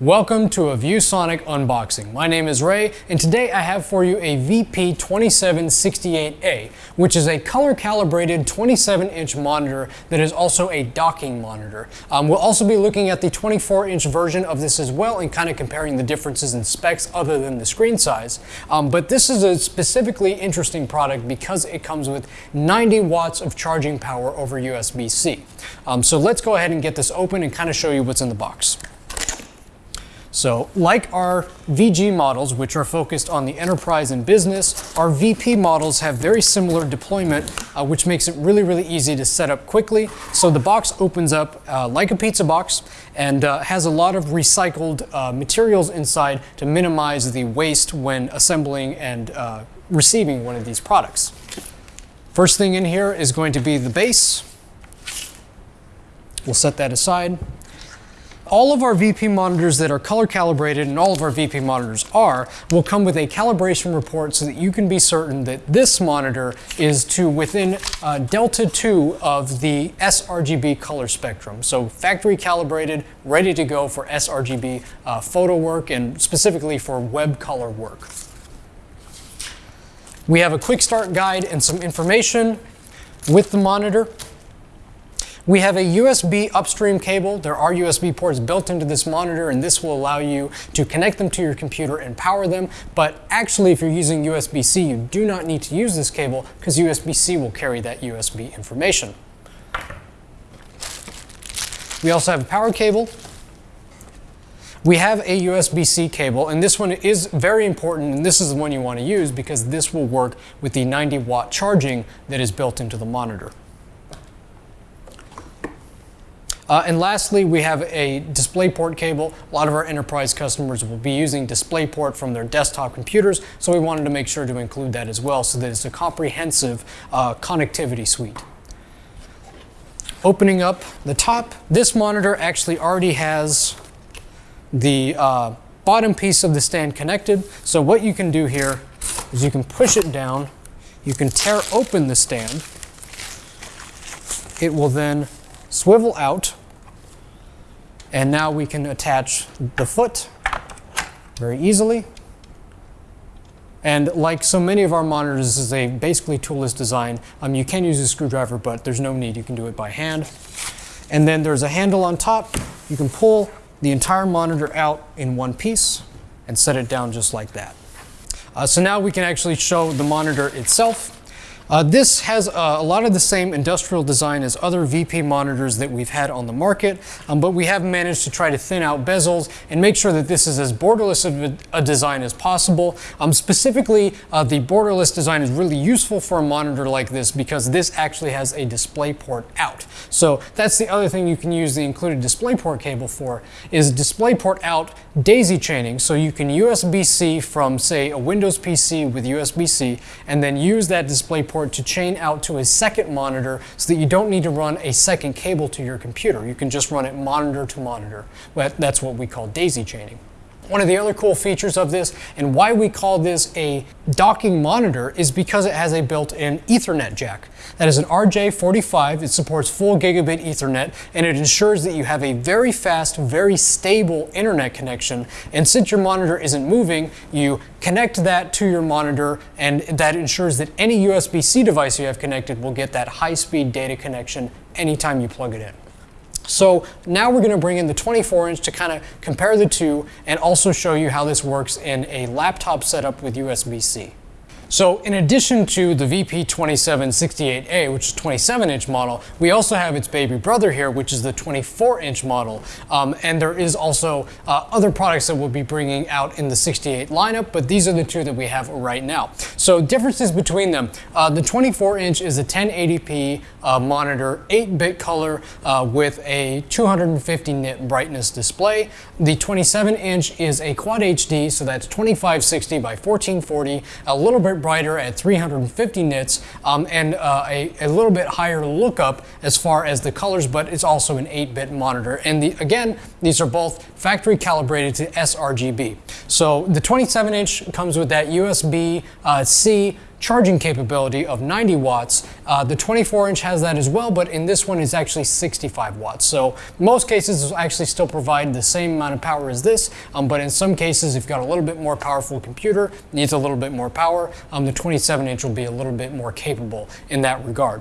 Welcome to a ViewSonic unboxing. My name is Ray, and today I have for you a VP2768A, which is a color-calibrated 27-inch monitor that is also a docking monitor. Um, we'll also be looking at the 24-inch version of this as well and kind of comparing the differences in specs other than the screen size. Um, but this is a specifically interesting product because it comes with 90 watts of charging power over USB-C. Um, so let's go ahead and get this open and kind of show you what's in the box. So like our VG models, which are focused on the enterprise and business, our VP models have very similar deployment, uh, which makes it really, really easy to set up quickly. So the box opens up uh, like a pizza box and uh, has a lot of recycled uh, materials inside to minimize the waste when assembling and uh, receiving one of these products. First thing in here is going to be the base. We'll set that aside all of our VP monitors that are color calibrated, and all of our VP monitors are, will come with a calibration report so that you can be certain that this monitor is to within uh, delta 2 of the sRGB color spectrum. So factory calibrated, ready to go for sRGB uh, photo work and specifically for web color work. We have a quick start guide and some information with the monitor. We have a USB upstream cable. There are USB ports built into this monitor and this will allow you to connect them to your computer and power them. But actually, if you're using USB-C, you do not need to use this cable because USB-C will carry that USB information. We also have a power cable. We have a USB-C cable, and this one is very important, and this is the one you want to use because this will work with the 90 watt charging that is built into the monitor. Uh, and lastly, we have a DisplayPort cable. A lot of our enterprise customers will be using DisplayPort from their desktop computers, so we wanted to make sure to include that as well so that it's a comprehensive uh, connectivity suite. Opening up the top, this monitor actually already has the uh, bottom piece of the stand connected. So what you can do here is you can push it down, you can tear open the stand. It will then swivel out, and now we can attach the foot very easily. And like so many of our monitors, this is a basically toolless design. Um, you can use a screwdriver, but there's no need. You can do it by hand. And then there's a handle on top. You can pull the entire monitor out in one piece and set it down just like that. Uh, so now we can actually show the monitor itself. Uh, this has uh, a lot of the same industrial design as other VP monitors that we've had on the market, um, but we have managed to try to thin out bezels and make sure that this is as borderless of a, design as possible. Um, specifically, uh, the borderless design is really useful for a monitor like this because this actually has a display port out. So that's the other thing you can use the included DisplayPort cable for is DisplayPort out daisy chaining. So you can USB-C from say a Windows PC with USB-C and then use that DisplayPort port to chain out to a second monitor so that you don't need to run a second cable to your computer. You can just run it monitor to monitor. But That's what we call daisy chaining. One of the other cool features of this and why we call this a docking monitor is because it has a built-in Ethernet jack. That is an RJ45, it supports full gigabit Ethernet and it ensures that you have a very fast, very stable internet connection and since your monitor isn't moving, you connect that to your monitor and that ensures that any USB-C device you have connected will get that high-speed data connection anytime you plug it in. So now we're going to bring in the 24 inch to kind of compare the two and also show you how this works in a laptop setup with USB-C. So in addition to the VP2768A, which is 27 inch model, we also have its baby brother here, which is the 24 inch model. Um, and there is also uh, other products that we'll be bringing out in the 68 lineup, but these are the two that we have right now. So differences between them. Uh, the 24 inch is a 1080p uh, monitor, 8-bit color uh, with a 250 nit brightness display. The 27 inch is a quad HD, so that's 2560 by 1440, a little bit brighter at 350 nits um, and uh, a, a, little bit higher lookup as far as the colors, but it's also an 8-bit monitor. And the, again, these are both factory calibrated to sRGB. So the 27 inch comes with that USB-C uh, charging capability of 90 watts. Uh, the 24 inch has that as well, but in this one it's actually 65 watts. So most cases actually still provide the same amount of power as this, um, but in some cases if you've got a little bit more powerful computer, needs a little bit more power, um, the 27 inch will be a little bit more capable in that regard.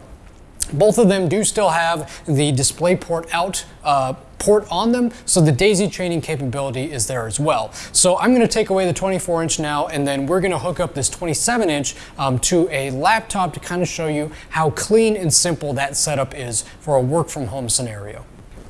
Both of them do still have the DisplayPort out uh, port on them, so the daisy chaining capability is there as well. So I'm gonna take away the 24 inch now, and then we're gonna hook up this 27 inch um, to a laptop to kind of show you how clean and simple that setup is for a work from home scenario.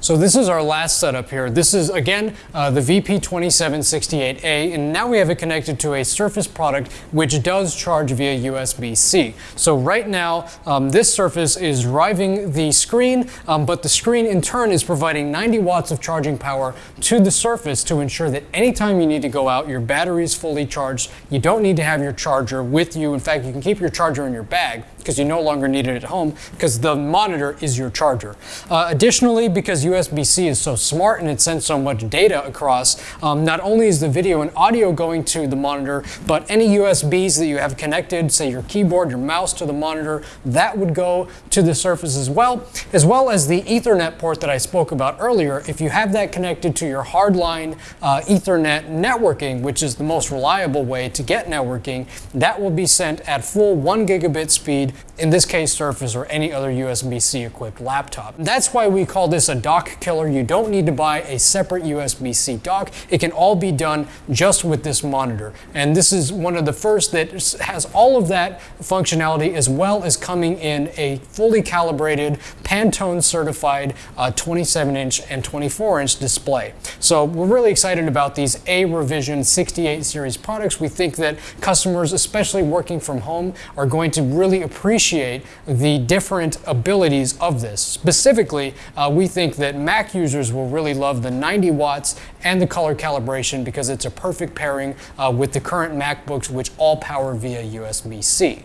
So this is our last setup here. This is again uh, the VP2768A and now we have it connected to a Surface product which does charge via USB-C. So right now um, this Surface is driving the screen um, but the screen in turn is providing 90 watts of charging power to the Surface to ensure that anytime you need to go out your battery is fully charged. You don't need to have your charger with you. In fact you can keep your charger in your bag because you no longer need it at home because the monitor is your charger. Uh, additionally, because USB-C is so smart and it sends so much data across, um, not only is the video and audio going to the monitor, but any USBs that you have connected, say your keyboard, your mouse to the monitor, that would go to the Surface as well, as well as the Ethernet port that I spoke about earlier. If you have that connected to your hardline uh, Ethernet networking, which is the most reliable way to get networking, that will be sent at full one gigabit speed in this case Surface or any other USB-C equipped laptop. That's why we call this a dock killer. You don't need to buy a separate USB-C dock. It can all be done just with this monitor. And this is one of the first that has all of that functionality as well as coming in a fully calibrated Pantone certified uh, 27 inch and 24 inch display. So we're really excited about these A revision 68 series products. We think that customers, especially working from home, are going to really appreciate the different abilities of this. Specifically, uh, we think that Mac users will really love the 90 watts and the color calibration because it's a perfect pairing uh, with the current MacBooks which all power via USB-C.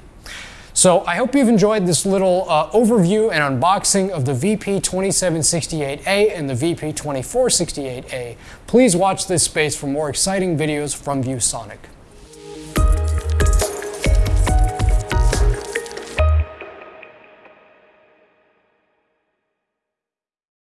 So I hope you've enjoyed this little uh, overview and unboxing of the VP2768A and the VP2468A. Please watch this space for more exciting videos from ViewSonic.